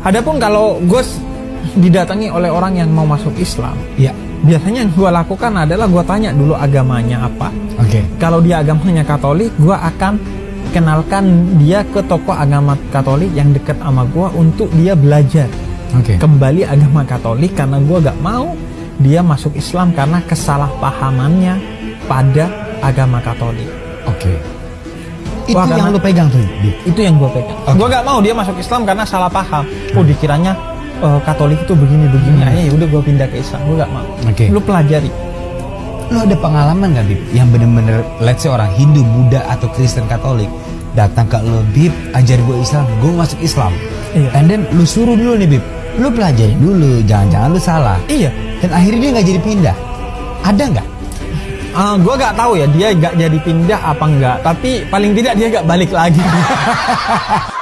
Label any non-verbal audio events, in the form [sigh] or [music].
Adapun kalau gue didatangi oleh orang yang mau masuk Islam, Ya. biasanya yang gue lakukan adalah gue tanya dulu agamanya apa. Oke. Kalau dia agamanya Katolik, gue akan kenalkan dia ke tokoh agama Katolik yang dekat sama gue untuk dia belajar Oke. kembali agama Katolik karena gue gak mau dia masuk Islam karena kesalahpahamannya pada agama Katolik. Oke. Itu Wah, yang lu pegang tuh, Bib. Itu yang gue pegang. Oke. Gue gak mau dia masuk Islam karena salah paham. Oh dikiranya eh, Katolik itu begini-begini. Akhirnya ya udah gue pindah ke Islam. Gue gak mau. Oke. Lu pelajari. Lu ada pengalaman gak, Bib? Yang bener-bener, let's say orang Hindu, Buddha, atau Kristen Katolik datang ke lu, Bib, ajar gue Islam, gue masuk Islam. Iya. And then lu suruh dulu nih, Bib. Lu pelajari dulu, jangan-jangan lu salah. Iya. Dan akhirnya dia nggak jadi pindah. Ada nggak? Gue gak tahu ya dia gak jadi pindah apa enggak. Tapi paling tidak dia gak balik lagi. [laughs]